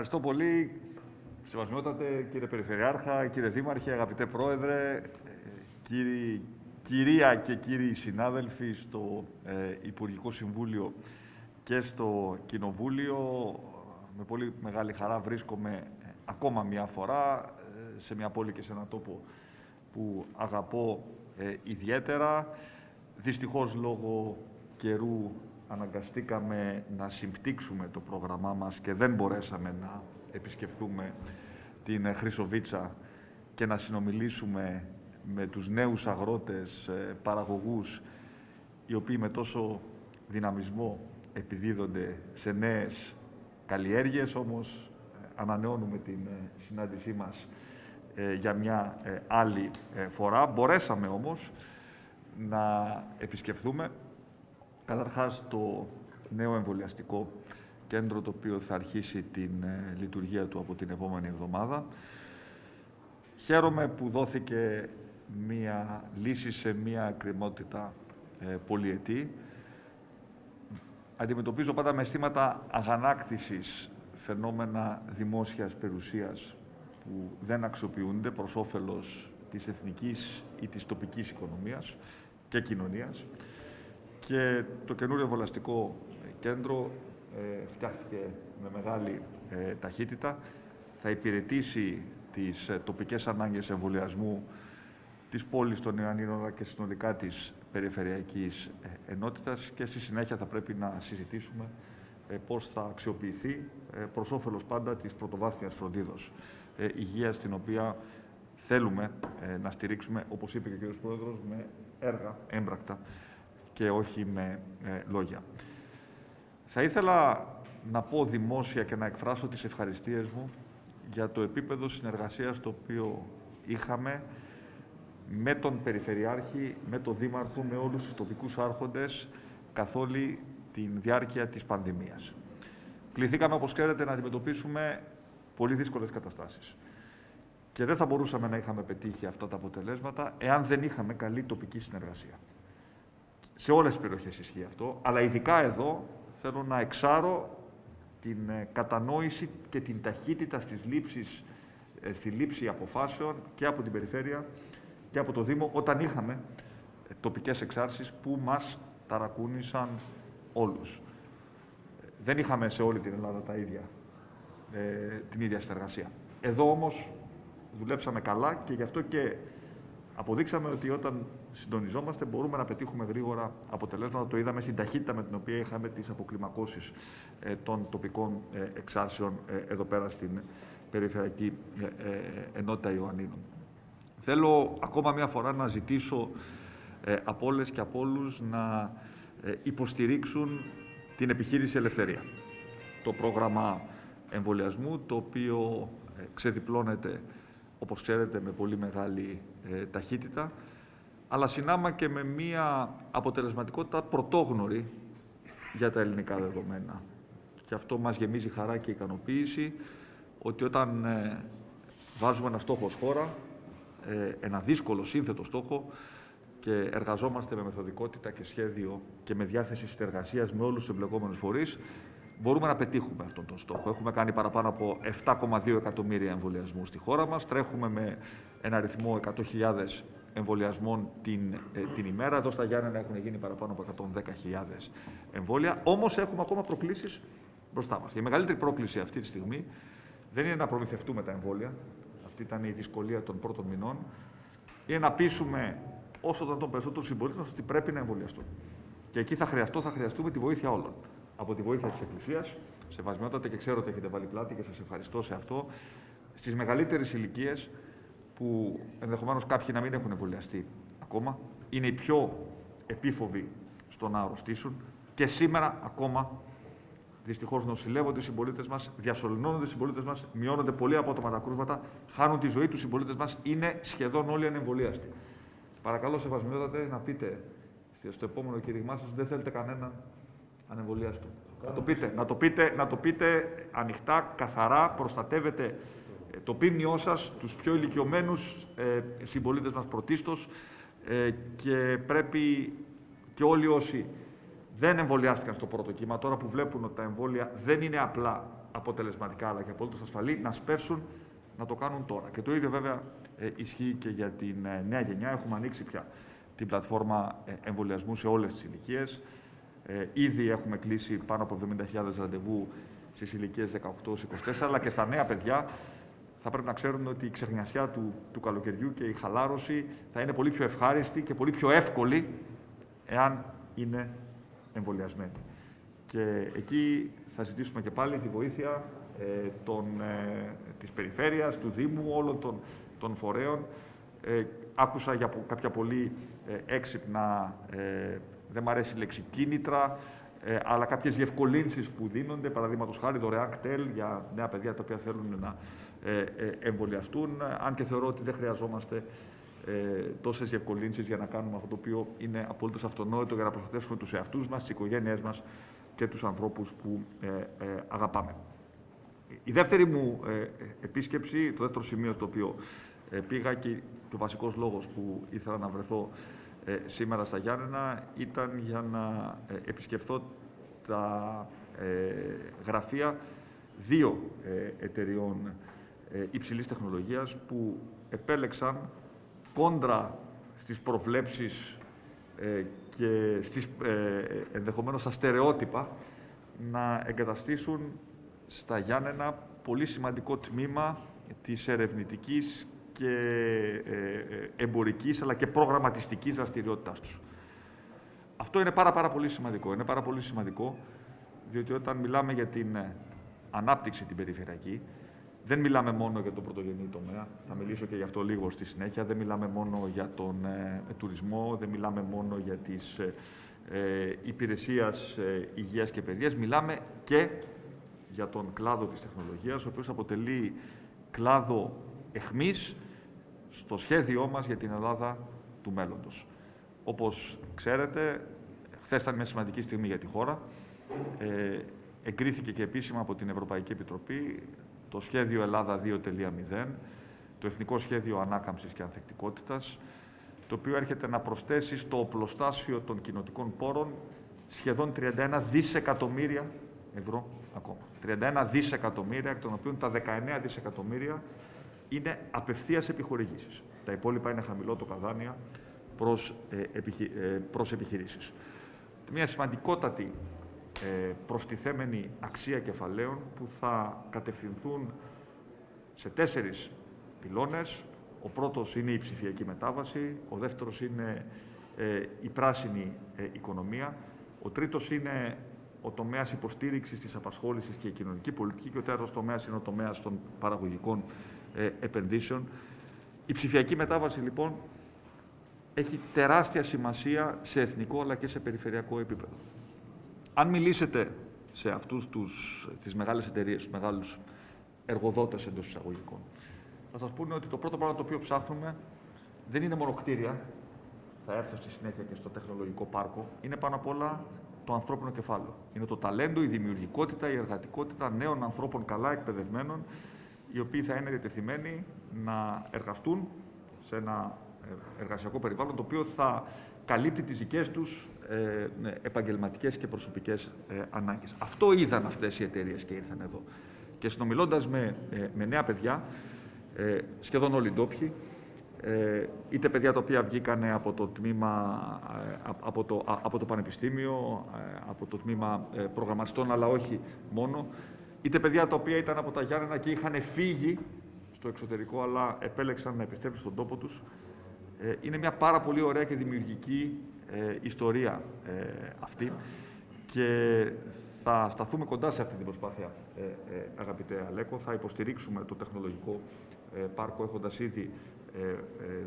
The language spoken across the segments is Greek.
Ευχαριστώ πολύ. Σεβασμιότατε κύριε Περιφερειάρχα, κύριε Δήμαρχε, αγαπητέ Πρόεδρε, κύριοι, κυρία και κύριοι συνάδελφοι στο ε, Υπουργικό Συμβούλιο και στο Κοινοβούλιο. Με πολύ μεγάλη χαρά βρίσκομαι ε, ακόμα μια φορά ε, σε μια πόλη και σε ένα τόπο που αγαπώ ε, ιδιαίτερα. Δυστυχώς λόγω καιρού αναγκαστήκαμε να συμπτύξουμε το πρόγραμμά μας και δεν μπορέσαμε να επισκεφθούμε την Χρυσοβίτσα και να συνομιλήσουμε με τους νέους αγρότες, ε, παραγωγούς, οι οποίοι με τόσο δυναμισμό επιδίδονται σε νέες καλλιέργειες, όμως ε, ανανεώνουμε την ε, συνάντησή μας για μια άλλη φορά. Μπορέσαμε όμως να επισκεφθούμε καταρχάς το νέο εμβολιαστικό κέντρο το οποίο θα αρχίσει την λειτουργία του από την επόμενη εβδομάδα. Χαίρομαι που δόθηκε μία λύση σε μία εκκρεμότητα ε, πολυετή. Αντιμετωπίζω πάντα με αισθήματα αγανάκτησης φαινόμενα δημόσιας περιουσίας που δεν αξιοποιούνται προς όφελος της εθνικής ή της τοπικής οικονομίας και κοινωνίας. Και το καινούριο βολαστικό κέντρο ε, φτιάχτηκε με μεγάλη ε, ταχύτητα. Θα υπηρετήσει τις ε, τοπικές ανάγκες εμβολιασμού της πόλης των Ιωαννίνων και συνολικά της περιφερειακής ε, ενότητας και στη συνέχεια θα πρέπει να συζητήσουμε ε, πώς θα αξιοποιηθεί ε, προς όφελος πάντα της πρωτοβάθμιας φροντίδος υγείας, την οποία θέλουμε να στηρίξουμε, όπως είπε και ο κ. Πρόεδρος, με έργα έμπρακτα και όχι με λόγια. Θα ήθελα να πω δημόσια και να εκφράσω τις ευχαριστίες μου για το επίπεδο συνεργασίας το οποίο είχαμε με τον Περιφερειάρχη, με τον Δήμαρχο, με όλους τους τοπικούς άρχοντες καθ' όλη τη διάρκεια της πανδημίας. Κληθήκαμε, όπως ξέρετε, να αντιμετωπίσουμε πολύ δύσκολες καταστάσεις. Και δεν θα μπορούσαμε να είχαμε πετύχει αυτά τα αποτελέσματα εάν δεν είχαμε καλή τοπική συνεργασία. Σε όλες τις περιοχές ισχύει αυτό, αλλά ειδικά εδώ θέλω να εξάρω την ε, κατανόηση και την ταχύτητα στις λήψεις, ε, στη λήψη αποφάσεων και από την Περιφέρεια και από το Δήμο όταν είχαμε ε, τοπικές εξάρσεις που μας ταρακούνησαν όλους. Δεν είχαμε σε όλη την Ελλάδα τα ίδια, ε, την ίδια συνεργασία. Εδώ όμως δουλέψαμε καλά και γι' αυτό και αποδείξαμε ότι όταν συντονιζόμαστε μπορούμε να πετύχουμε γρήγορα αποτελέσματα. Το είδαμε στην ταχύτητα με την οποία είχαμε τις αποκλιμακώσεις ε, των τοπικών ε, εξάρσεων ε, εδώ πέρα στην Περιφερειακή Ενότητα Ιωαννίνων. Θέλω ακόμα μια φορά να ζητήσω ε, από όλες και από όλους να ε, υποστηρίξουν την επιχείρηση Ελευθερία. Το πρόγραμμα εμβολιασμού, το οποίο ε, ξεδιπλώνεται, όπως ξέρετε, με πολύ μεγάλη ε, ταχύτητα, αλλά συνάμα και με μια αποτελεσματικότητα πρωτόγνωρη για τα ελληνικά δεδομένα. Και αυτό μας γεμίζει χαρά και ικανοποίηση, ότι όταν βάζουμε ένα στόχο ως χώρα, ε, ένα δύσκολο σύνθετο στόχο και εργαζόμαστε με μεθοδικότητα και σχέδιο και με διάθεση συνεργασίας με όλους τους εμπλεκόμενους φορείς, μπορούμε να πετύχουμε αυτόν τον στόχο. Έχουμε κάνει παραπάνω από 7,2 εκατομμύρια εμβολιασμούς στη χώρα μας. Τρέχουμε με ένα αριθμό 100.000 εμβολιασμών την, ε, την ημέρα. Εδώ στα Γιάννενα έχουν γίνει παραπάνω από 110.000 εμβόλια. Όμως έχουμε ακόμα προκλήσεις μπροστά μας. Η μεγαλύτερη πρόκληση αυτή τη στιγμή δεν είναι να προμηθευτούμε τα εμβόλια, αυτή ήταν η δυσκολία των πρώτων μηνών, είναι να πείσουμε όσο τον περισσότερο συμπολίτε ότι πρέπει να εμβολιαστούν. Και εκεί θα χρειαστώ, θα χρειαστούμε τη βοήθεια όλων. Από τη βοήθεια της Εκκλησίας, σεβασμιότατε και ξέρω ότι έχετε βάλει πλάτη και σας ευχαριστώ σε αυτό, στις μεγαλύτερες ηλικίες που ενδεχομένως κάποιοι να μην έχουν εμβολιαστεί ακόμα, είναι οι πιο επίφοβοι στο να αρρωστήσουν και σήμερα ακόμα Δυστυχώς νοσηλεύονται οι συμπολίτες μας, διασωληνώνονται οι συμπολίτες μας, μειώνονται πολύ απότομα τα κρούσματα, χάνουν τη ζωή τους οι συμπολίτες μας, είναι σχεδόν όλοι ανεμβολίαστοι. Παρακαλώ, σεβασμιότατε, να πείτε στο επόμενο κήρυγμά σας δεν θέλετε κανέναν ανεμβολίαστο. Να το πείτε, να το πείτε, να το πείτε ανοιχτά, καθαρά, προστατεύετε ε, το πίμνιό σας, τους πιο ηλικιωμένους ε, συμπολίτες μας πρωτίστως ε, και πρέπει και όλοι όσοι δεν εμβολιάστηκαν στο πρώτο κύμα, τώρα που βλέπουν ότι τα εμβόλια δεν είναι απλά αποτελεσματικά αλλά και απολύτως ασφαλή να σπεύσουν να το κάνουν τώρα. Και το ίδιο βέβαια ε, ισχύει και για την ε, νέα γενιά. Έχουμε ανοίξει πια την πλατφόρμα ε, εμβολιασμού σε όλες τις ηλικίε. ήδη έχουμε κλείσει πάνω από 70.000 ραντεβού στις ηλικίες 18-24, αλλά και στα νέα παιδιά θα πρέπει να ξέρουν ότι η ξεχνιασιά του, του καλοκαιριού και η χαλάρωση θα είναι πολύ πιο ευχάριστη και πολύ πιο εύκολη εάν είναι εμβολιασμένοι. Και εκεί θα ζητήσουμε και πάλι τη βοήθεια ε, των, ε, της περιφέρειας, του Δήμου, όλων των, των φορέων. Ε, άκουσα για κάποια πολύ ε, έξυπνα, ε, δεν μου αρέσει η λέξη κίνητρα, ε, αλλά κάποιες διευκολύνσεις που δίνονται, παραδείγματος χάρη δωρεάν κτέλ για νέα παιδιά τα οποία θέλουν να ε, εμβολιαστούν, αν και θεωρώ ότι δεν χρειαζόμαστε ε, τόσες διευκολύνσεις για να κάνουμε αυτό το οποίο είναι απολύτως αυτονόητο για να προστατεύσουμε τους εαυτούς μας, τις οικογένειές μας και τους ανθρώπους που ε, ε, αγαπάμε. Η δεύτερη μου ε, επίσκεψη, το δεύτερο σημείο στο οποίο ε, πήγα και ο βασικός λόγος που ήθελα να βρεθώ ε, σήμερα στα Γιάννενα ήταν για να επισκεφθώ τα γραφεία δύο εταιριών υψηλής τεχνολογίας που επέλεξαν κόντρα στις προβλέψεις και στις, ενδεχομένως στα στερεότυπα να εγκαταστήσουν στα Γιάννενα πολύ σημαντικό τμήμα της ερευνητικής και ε, ε, εμπορικής αλλά και προγραμματιστικής δραστηριότητάς τους. Αυτό είναι πάρα, πάρα πολύ σημαντικό. Είναι πάρα πολύ σημαντικό διότι όταν μιλάμε για την ε, ανάπτυξη την περιφερειακή, δεν μιλάμε μόνο για τον πρωτογενή τομέα, θα μιλήσω και γι' αυτό λίγο στη συνέχεια, δεν μιλάμε μόνο για τον τουρισμό, δεν μιλάμε μόνο για τις ε, υπηρεσίες υγείας και παιδείας, μιλάμε και για τον κλάδο της τεχνολογίας, ο οποίος αποτελεί κλάδο εχμής στο σχέδιό μας για την Ελλάδα του μέλλοντος. Όπως ξέρετε, χθες ήταν μια σημαντική στιγμή για τη χώρα. Ε, εγκρίθηκε και επίσημα από την Ευρωπαϊκή Επιτροπή το σχέδιο Ελλάδα 2.0, το Εθνικό Σχέδιο Ανάκαμψης και Ανθεκτικότητας, το οποίο έρχεται να προσθέσει στο οπλοστάσιο των κοινοτικών πόρων σχεδόν 31 δισεκατομμύρια ευρώ ακόμα. 31 δισεκατομμύρια, εκ των οποίων τα 19 δισεκατομμύρια είναι απευθείας επιχορηγήσεις. Τα υπόλοιπα είναι χαμηλό το καδάνια προς, ε, επιχει, ε, προς επιχειρήσεις. Μια σημαντικότατη ε, προστιθέμενη αξία κεφαλαίων που θα κατευθυνθούν σε τέσσερις πυλώνες. Ο πρώτος είναι η ψηφιακή μετάβαση, ο δεύτερος είναι ε, η πράσινη ε, οικονομία, ο τρίτος είναι ο τομέας υποστήριξης της απασχόλησης και η κοινωνική πολιτική και ο τέταρτος τομέας είναι ο τομέας των παραγωγικών ε, επενδύσεων. Η ψηφιακή μετάβαση, λοιπόν, έχει τεράστια σημασία σε εθνικό αλλά και σε περιφερειακό επίπεδο. Αν μιλήσετε σε αυτούς τους, τις μεγάλες εταιρείες, τους μεγάλους εργοδότες εντός εισαγωγικών, θα σας πούνε ότι το πρώτο πράγμα το οποίο ψάχνουμε δεν είναι μόνο κτίρια, θα έρθω στη συνέχεια και στο τεχνολογικό πάρκο, είναι πάνω απ' όλα το ανθρώπινο κεφάλαιο. Είναι το ταλέντο, η δημιουργικότητα, η εργατικότητα νέων ανθρώπων καλά εκπαιδευμένων, οι οποίοι θα είναι διατεθειμένοι να εργαστούν σε ένα εργασιακό περιβάλλον το οποίο θα καλύπτει τις δικές τους ε, ναι, επαγγελματικές και προσωπικές ε, ανάγκες. Αυτό είδαν αυτές οι εταιρείες και ήρθαν εδώ. Και συνομιλώντας με, ε, με νέα παιδιά, ε, σχεδόν όλοι οι ντόπιοι, ε, είτε παιδιά τα οποία βγήκαν από το τμήμα, ε, από το, από το πανεπιστήμιο, ε, από το τμήμα προγραμματιστών, αλλά όχι μόνο, είτε παιδιά τα οποία ήταν από τα Γιάννενα και είχαν φύγει στο εξωτερικό, αλλά επέλεξαν να επιστρέψουν στον τόπο τους. Είναι μια πάρα πολύ ωραία και δημιουργική ιστορία αυτή και θα σταθούμε κοντά σε αυτή την προσπάθεια, αγαπητέ Αλέκο. Θα υποστηρίξουμε το τεχνολογικό πάρκο, έχοντας ήδη ε, ε,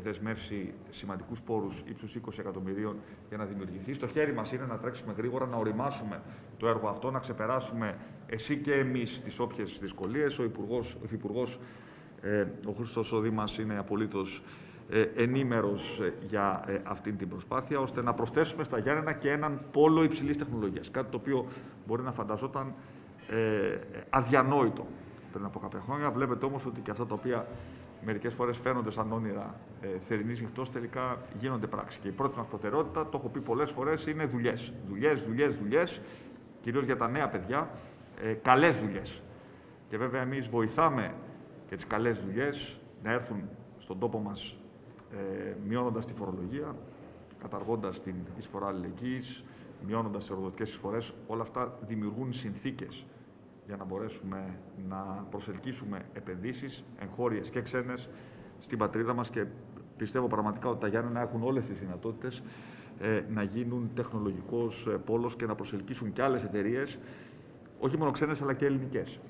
δεσμεύσει σημαντικούς πόρους ύψους 20 εκατομμυρίων για να δημιουργηθεί. Στο χέρι μας είναι να τρέξουμε γρήγορα, να οριμάσουμε το έργο αυτό, να ξεπεράσουμε εσύ και εμείς τις όποιες δυσκολίες. Ο Υπουργός, ο Υφυπουργός, ε, ο Χρήστος Οδή μας είναι απολύτως ε, ενήμερος για αυτή την προσπάθεια, ώστε να προσθέσουμε στα Γιάννενα και έναν πόλο υψηλής τεχνολογίας. Κάτι το οποίο μπορεί να φανταζόταν αδιανόητο πριν από κάποια χρόνια. Βλέπετε όμως ότι και αυτά τα οποία μερικές φορές φαίνονται σαν όνειρα ε, θερινής νυχτό, τελικά γίνονται πράξη. Και η πρώτη μας προτεραιότητα, το έχω πει πολλές φορές, είναι δουλειές. Δουλειές, δουλειές, δουλειές, κυρίως για τα νέα παιδιά, ε, καλές δουλειές. Και βέβαια εμείς βοηθάμε και τις καλές δουλειές να έρθουν στον τόπο μας ε, μειώνοντας τη φορολογία, καταργώντας την εισφορά αλληλεγγύης, μειώνοντας τις εργοδοτικές εισφορές. Όλα αυτά δημιουργούν συνθήκες για να μπορέσουμε να προσελκύσουμε επενδύσεις, εγχώριες και ξένες, στην πατρίδα μας και πιστεύω πραγματικά ότι τα Γιάννενα έχουν όλες τις δυνατότητες ε, να γίνουν τεχνολογικός ε, πόλος και να προσελκύσουν και άλλες εταιρείες, όχι μόνο ξένες αλλά και ελληνικές.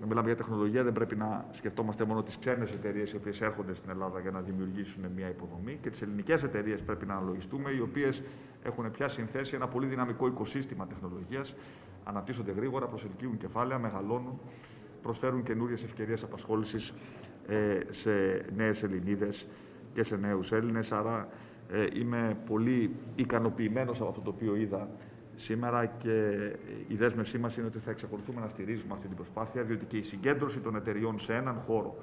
Να μιλάμε για τεχνολογία, δεν πρέπει να σκεφτόμαστε μόνο τις ξένες εταιρείες οι οποίες έρχονται στην Ελλάδα για να δημιουργήσουν μια υποδομή και τις ελληνικές εταιρείες πρέπει να αναλογιστούμε, οι οποίες έχουν πια συνθέσει ένα πολύ δυναμικό οικοσύστημα τεχνολογίας, αναπτύσσονται γρήγορα, προσελκύουν κεφάλαια, μεγαλώνουν, προσφέρουν καινούριες ευκαιρίες απασχόλησης ε, σε νέες Ελληνίδες και σε νέους Έλληνες. Άρα ε, είμαι πολύ ικανοποιημένος από αυτό το οποίο είδα σήμερα και η δέσμευσή μας είναι ότι θα εξακολουθούμε να στηρίζουμε αυτή την προσπάθεια, διότι και η συγκέντρωση των εταιριών σε έναν χώρο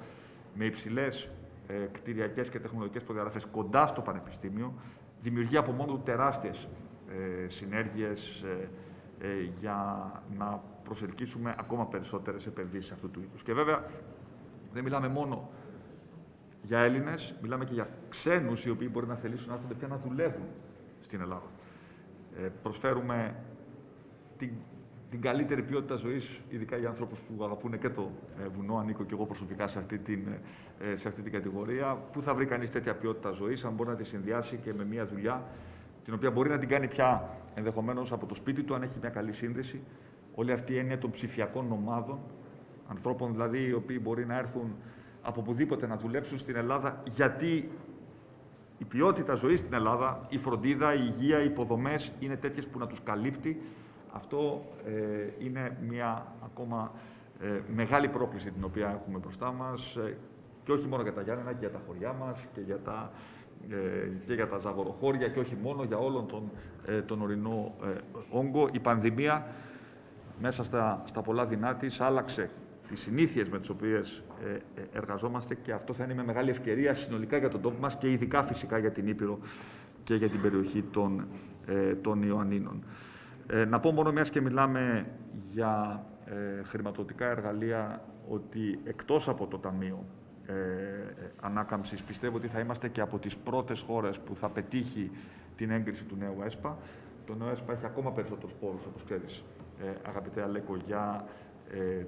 με υψηλές ε, κτηριακές και τεχνολογικές προδιαγραφές κοντά στο Πανεπιστήμιο δημιουργεί από μόνο του τεράστιες ε, συνέργειες ε, ε, για να προσελκύσουμε ακόμα περισσότερες επενδύσεις αυτού του είδους. Και βέβαια δεν μιλάμε μόνο για Έλληνες, μιλάμε και για ξένους οι οποίοι μπορεί να θελήσουν να έρχονται πια να δουλεύουν στην Ελλάδα. Ε, προσφέρουμε την, την καλύτερη ποιότητα ζωής, ειδικά για ανθρώπου που αγαπούν και το ε, βουνό. Ανήκω και εγώ προσωπικά σε αυτή, την, ε, σε αυτή την κατηγορία. Πού θα βρει κανείς τέτοια ποιότητα ζωής, αν μπορεί να τη συνδυάσει και με μια δουλειά, την οποία μπορεί να την κάνει πια ενδεχομένως από το σπίτι του, αν έχει μια καλή σύνδεση. Όλη αυτή η έννοια των ψηφιακών ομάδων, ανθρώπων δηλαδή οι οποίοι μπορεί να έρθουν από οπουδήποτε να δουλέψουν στην Ελλάδα, γιατί η ποιότητα ζωής στην Ελλάδα, η φροντίδα, η υγεία, οι υποδομές είναι τέτοιες που να τους καλύπτει. Αυτό ε, είναι μια ακόμα ε, μεγάλη πρόκληση την οποία έχουμε μπροστά μας ε, και όχι μόνο για τα Γιάννενα και για τα χωριά μας και για τα, ε, και για τα ζαγοροχώρια και όχι μόνο για όλον τον, τον ορεινό όγκο. Η πανδημία μέσα στα, στα πολλά δεινά της άλλαξε τις συνήθειες με τις οποίες ε, ε, εργαζόμαστε και αυτό θα είναι με μεγάλη ευκαιρία συνολικά για τον τόπο μας και ειδικά φυσικά για την Ήπειρο και για την περιοχή των, ε, των Ιωαννίνων. να πω μόνο μιας και μιλάμε για χρηματοδοτικά εργαλεία ότι εκτός από το Ταμείο ε, Ανάκαμψης πιστεύω ότι θα είμαστε και από τις πρώτες χώρες που θα πετύχει την έγκριση του νέου ΕΣΠΑ. Το νέο ΕΣΠΑ έχει ακόμα περισσότερους πόρους, όπως ξέρεις, αγαπητέ Αλέκο, για ε,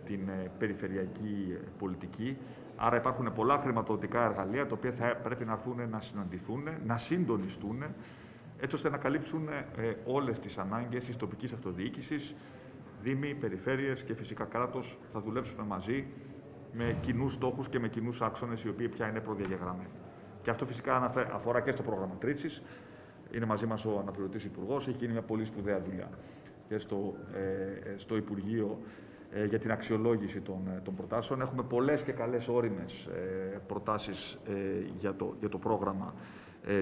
την ε, περιφερειακή ε, πολιτική. Άρα υπάρχουν πολλά χρηματοδοτικά εργαλεία τα οποία θα πρέπει να έρθουν να συναντηθούν, να συντονιστούν, έτσι ώστε να καλύψουν όλες τις ανάγκες της τοπικής αυτοδιοίκησης, δήμοι, περιφέρειες και φυσικά κράτος θα δουλέψουμε μαζί με κοινούς στόχους και με κοινούς άξονες, οι οποίοι πια είναι προδιαγεγραμμένοι. Και αυτό φυσικά αφορά και στο πρόγραμμα Τρίτσι. Είναι μαζί μας ο αναπληρωτής Υπουργός, έχει γίνει μια πολύ σπουδαία δουλειά και στο, ε, στο Υπουργείο ε, για την αξιολόγηση των, ε, των προτάσεων. Έχουμε πολλές και καλές όριμες ε, προτάσεις για το, για το πρόγραμμα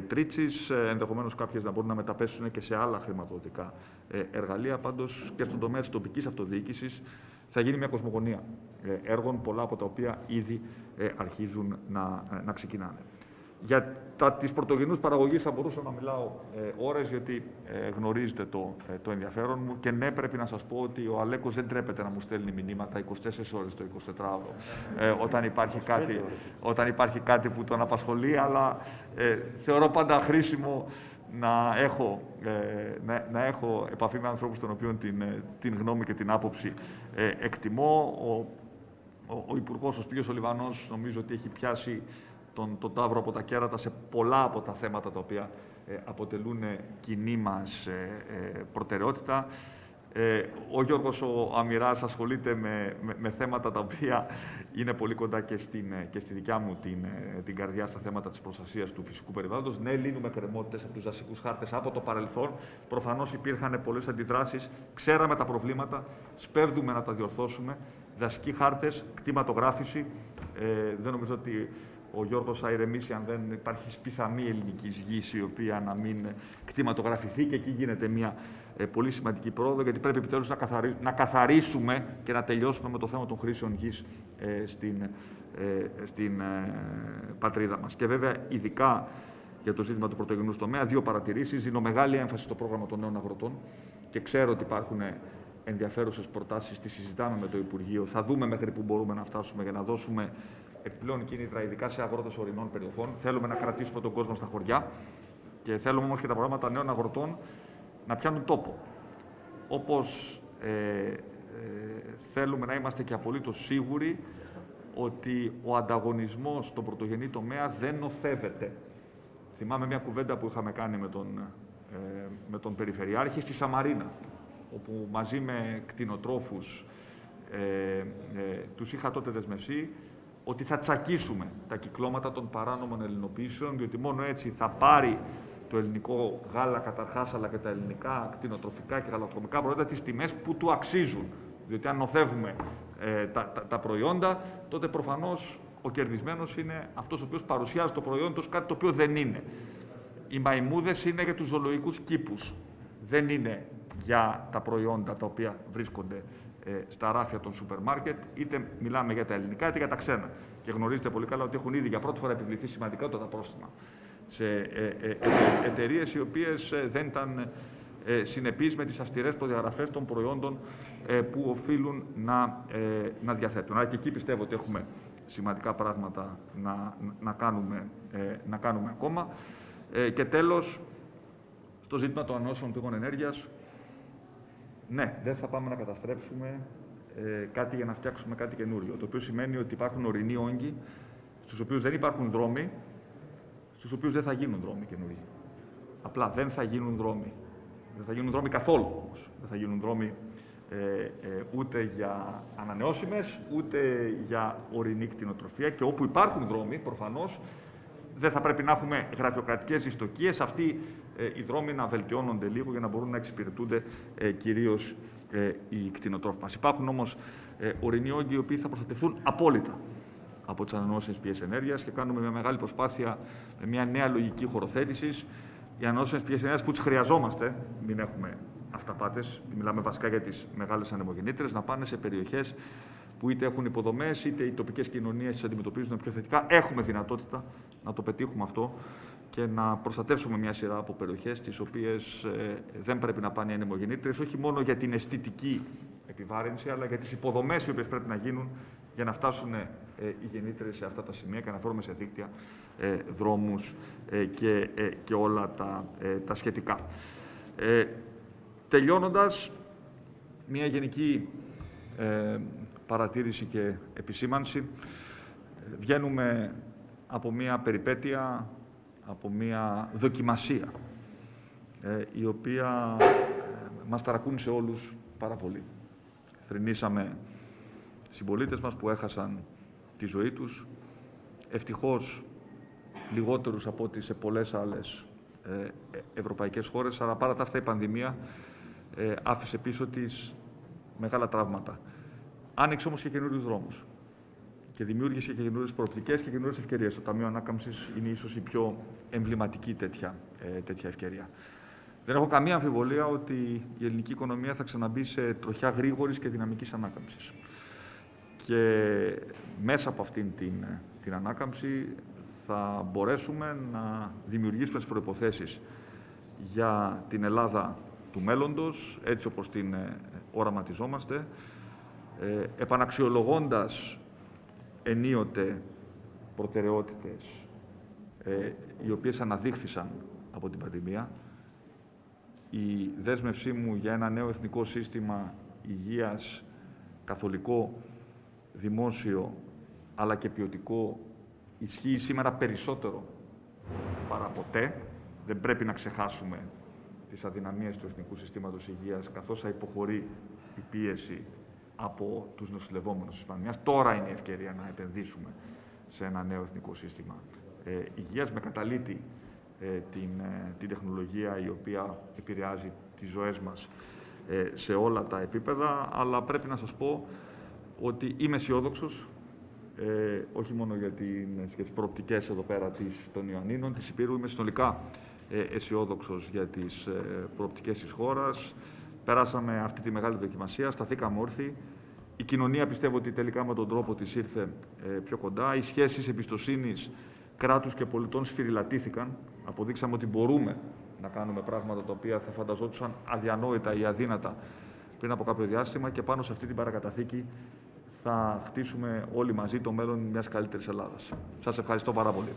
Τρίτσης, ενδεχομένως κάποιες να μπορούν να μεταπέσουν και σε άλλα χρηματοδοτικά εργαλεία. Πάντως και στον τομέα της τοπικής αυτοδιοίκησης θα γίνει μια κοσμογονία έργων, πολλά από τα οποία ήδη αρχίζουν να, να ξεκινάνε. Για τα της πρωτογενούς παραγωγής θα μπορούσα να μιλάω ε, ώρες, γιατί ε, γνωρίζετε το, ε, το ενδιαφέρον μου. Και ναι, πρέπει να σας πω ότι ο Αλέκος δεν τρέπεται να μου στέλνει μηνύματα 24 ώρες το 24ωρο ε, όταν, υπάρχει κάτι, όταν υπάρχει κάτι που τον απασχολεί, αλλά ε, θεωρώ πάντα χρήσιμο να έχω, να, να, έχω επαφή με ανθρώπους των οποίων την, την γνώμη και την άποψη εκτιμώ. Ο, ο, ο Υπουργός, ο Σπύριος Ολιβανός, νομίζω ότι έχει πιάσει τον, τον Ταύρο από τα κέρατα σε πολλά από τα θέματα τα οποία ε, αποτελούν κοινή μας ε, ε, προτεραιότητα. Ε, ο Γιώργος ο Αμυράς ασχολείται με, με, θέματα τα οποία είναι πολύ κοντά και, στην, και στη δικιά μου την, την καρδιά στα θέματα της προστασίας του φυσικού περιβάλλοντος. Ναι, λύνουμε κρεμότητες από τους δασικούς χάρτες από το παρελθόν. Προφανώς υπήρχαν πολλές αντιδράσεις. Ξέραμε τα προβλήματα, σπέβδουμε να τα διορθώσουμε. Δασικοί χάρτες, κτηματογράφηση. Ε, δεν νομίζω ότι ο Γιώργος θα ηρεμήσει αν δεν υπάρχει σπιθαμή ελληνικής γης η οποία να μην κτηματογραφηθεί και εκεί γίνεται μια ε, πολύ σημαντική πρόοδο γιατί πρέπει επιτέλους να, καθαρι... να καθαρίσουμε και να τελειώσουμε με το θέμα των χρήσεων γης ε, στην, ε, στην πατρίδα μας. Και βέβαια ειδικά για το ζήτημα του πρωτογενούς τομέα, δύο παρατηρήσεις. Δίνω μεγάλη έμφαση στο πρόγραμμα των νέων αγροτών και ξέρω ότι υπάρχουν ενδιαφέρουσες προτάσεις, τις συζητάμε με το Υπουργείο. Θα δούμε μέχρι που μπορούμε να φτάσουμε για να δώσουμε επιπλέον κίνητρα, ειδικά σε αγρότες ορεινών περιοχών. Θέλουμε να κρατήσουμε τον κόσμο στα χωριά και θέλουμε όμως και τα προγράμματα νέων αγροτών να πιάνουν τόπο. Όπως ε, ε, θέλουμε να είμαστε και απολύτως σίγουροι ότι ο ανταγωνισμός στον πρωτογενή τομέα δεν νοθεύεται. Θυμάμαι μια κουβέντα που είχαμε κάνει με τον, ε, με τον Περιφερειάρχη στη Σαμαρίνα, όπου μαζί με κτηνοτρόφους ε, ε, τους είχα τότε δεσμευσεί ότι θα τσακίσουμε τα κυκλώματα των παράνομων ελληνοποιήσεων, διότι μόνο έτσι θα πάρει το ελληνικό γάλα καταρχάς, αλλά και τα ελληνικά κτηνοτροφικά και γαλακτοκομικά προϊόντα τις τιμές που του αξίζουν. Διότι αν νοθεύουμε ε, τα, τα, τα, προϊόντα, τότε προφανώς ο κερδισμένος είναι αυτός ο οποίος παρουσιάζει το προϊόν του κάτι το οποίο δεν είναι. Οι μαϊμούδες είναι για τους ζωολογικούς κήπους. Δεν είναι για τα προϊόντα τα οποία βρίσκονται ε, στα ράφια των σούπερ μάρκετ, είτε μιλάμε για τα ελληνικά είτε για τα ξένα. Και γνωρίζετε πολύ καλά ότι έχουν ήδη για πρώτη φορά επιβληθεί σημαντικά τα πρόστιμα σε ε, ε, ε εταιρείες οι οποίες ε, δεν ήταν ε, συνεπείς με τις αυστηρές προδιαγραφές των προϊόντων ε, που οφείλουν να, ε, να διαθέτουν. Άρα και εκεί πιστεύω ότι έχουμε σημαντικά πράγματα να, να, κάνουμε, ε, να κάνουμε ακόμα. Ε, και τέλος, στο ζήτημα των ανώσεων πηγών ενέργειας, ναι, δεν θα πάμε να καταστρέψουμε ε, κάτι για να φτιάξουμε κάτι καινούριο. Το οποίο σημαίνει ότι υπάρχουν ορεινοί όγκοι, στους οποίους δεν υπάρχουν δρόμοι, στους οποίους δεν θα γίνουν δρόμοι καινούργιοι. Απλά δεν θα γίνουν δρόμοι. Δεν θα γίνουν δρόμοι καθόλου όμως. Δεν θα γίνουν δρόμοι ε, ε, ούτε για ανανεώσιμες, ούτε για ορεινή κτηνοτροφία και όπου υπάρχουν δρόμοι, προφανώς, δεν θα πρέπει να έχουμε γραφειοκρατικές δυστοκίες, αυτοί ε, οι δρόμοι να βελτιώνονται λίγο για να μπορούν να εξυπηρετούνται ε, κυρίως ε, οι κτηνοτρόφοι μας. Υπάρχουν όμως ε, ορεινοί όγκοι οι οποίοι θα προστατευτούν απόλυτα από τις ανανεώσιμες πηγές ενέργειας και κάνουμε μια μεγάλη προσπάθεια με μια νέα λογική χωροθέτησης. Οι ανανεώσιμες πηγές ενέργειας που τις χρειαζόμαστε, μην έχουμε αυταπάτες, μιλάμε βασικά για τις μεγάλες ανεμογεννήτρες, να πάνε σε περιοχές που είτε έχουν υποδομές, είτε οι τοπικές κοινωνίες τις αντιμετωπίζουν πιο θετικά. Έχουμε δυνατότητα να το πετύχουμε αυτό και να προστατεύσουμε μια σειρά από περιοχές, τις οποίες ε, δεν πρέπει να πάνε οι ανεμογεννήτρε, όχι μόνο για την αισθητική επιβάρυνση, αλλά για τις υποδομές οι οποίες πρέπει να γίνουν για να φτάσουν ε, οι γεννήτρε σε αυτά τα σημεία και να φέρουμε σε δίκτυα ε, δρόμους ε, και, ε, και όλα τα, ε, τα σχετικά. Ε, τελειώνοντας, μια γενική παρατήρηση και επισήμανση. Βγαίνουμε από μια περιπέτεια, από μια δοκιμασία, η οποία μας ταρακούνησε όλους πάρα πολύ. Θρυνήσαμε συμπολίτες μας που έχασαν τη ζωή τους. Ευτυχώς λιγότερους από ό,τι σε πολλές άλλες ε, ευρωπαϊκές χώρες, αλλά παρά τα αυτά η πανδημία ε, άφησε πίσω της μεγάλα τραύματα. Άνοιξε όμως και καινούριους δρόμους και δημιούργησε και καινούριες προοπτικές και καινούριες ευκαιρίες. Το Ταμείο Ανάκαμψης είναι ίσως η πιο εμβληματική τέτοια, ε, τέτοια ευκαιρία. Δεν έχω καμία αμφιβολία ότι η ελληνική οικονομία θα ξαναμπεί σε τροχιά γρήγορης και δυναμικής ανάκαμψης. Και μέσα από αυτήν την, την ανάκαμψη θα μπορέσουμε να δημιουργήσουμε τις προϋποθέσεις για την Ελλάδα του μέλλοντος, έτσι όπως την ε, οραματιζόμαστε, ε, επαναξιολογώντας ενίοτε προτεραιότητες ε, οι οποίες αναδείχθησαν από την πανδημία. Η δέσμευσή μου για ένα νέο εθνικό σύστημα υγείας καθολικό δημόσιο αλλά και ποιοτικό ισχύει σήμερα περισσότερο παρά ποτέ. Δεν πρέπει να ξεχάσουμε τις αδυναμίες του Εθνικού Συστήματος Υγείας, καθώς θα υποχωρεί η πίεση από τους νοσηλευόμενους της πανδημίας. Τώρα είναι η ευκαιρία να επενδύσουμε σε ένα νέο Εθνικό Σύστημα ε, Υγείας, με καταλήτη ε, την, ε, την τεχνολογία η οποία επηρεάζει τις ζωές μας ε, σε όλα τα επίπεδα, αλλά πρέπει να σας πω ότι είμαι αισιόδοξος, ε, όχι μόνο για, την, για τις προοπτικές εδώ πέρα της, των Ιωαννίνων, της Υπήρου, είμαι συνολικά ε, αισιόδοξος για τις ε, προοπτικές της χώρας. Περάσαμε αυτή τη μεγάλη δοκιμασία, σταθήκαμε όρθιοι. Η κοινωνία πιστεύω ότι τελικά με τον τρόπο της ήρθε ε, πιο κοντά. Οι σχέσεις εμπιστοσύνης κράτους και πολιτών σφυριλατήθηκαν. Αποδείξαμε ότι μπορούμε να κάνουμε πράγματα τα οποία θα φανταζόντουσαν αδιανόητα ή αδύνατα πριν από κάποιο διάστημα και πάνω σε αυτή την παρακαταθήκη θα χτίσουμε όλοι μαζί το μέλλον μιας καλύτερης Ελλάδας. Σας ευχαριστώ πάρα πολύ.